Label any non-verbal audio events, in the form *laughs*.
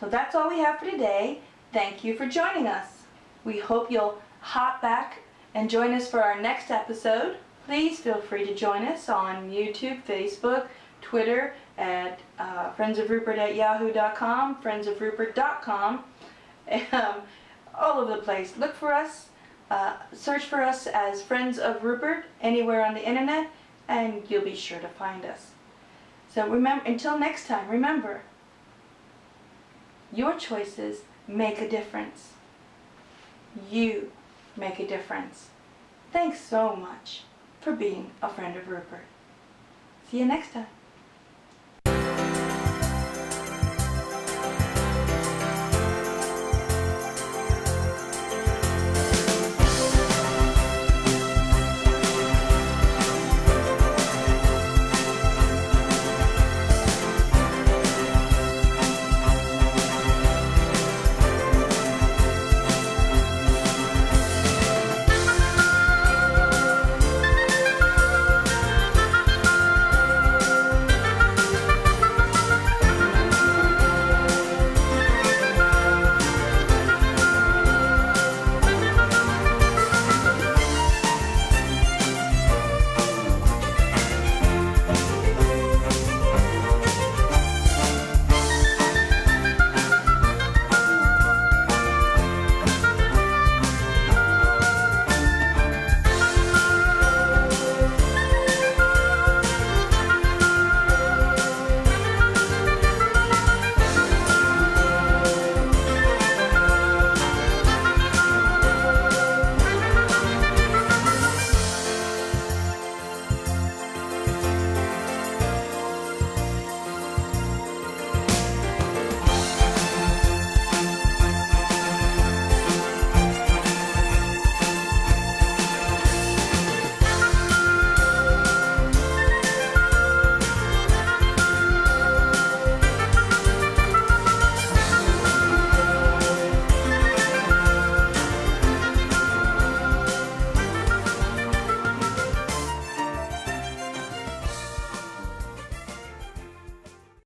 So that's all we have for today. Thank you for joining us. We hope you'll hop back and join us for our next episode. Please feel free to join us on YouTube, Facebook, Twitter at uh, friendsofrupert at yahoo.com, friendsofrupert.com, *laughs* um, all over the place. Look for us, uh, search for us as Friends of Rupert anywhere on the internet, and you'll be sure to find us. So remember, until next time, remember, your choices make a difference. You make a difference. Thanks so much for being a friend of Rupert. See you next time.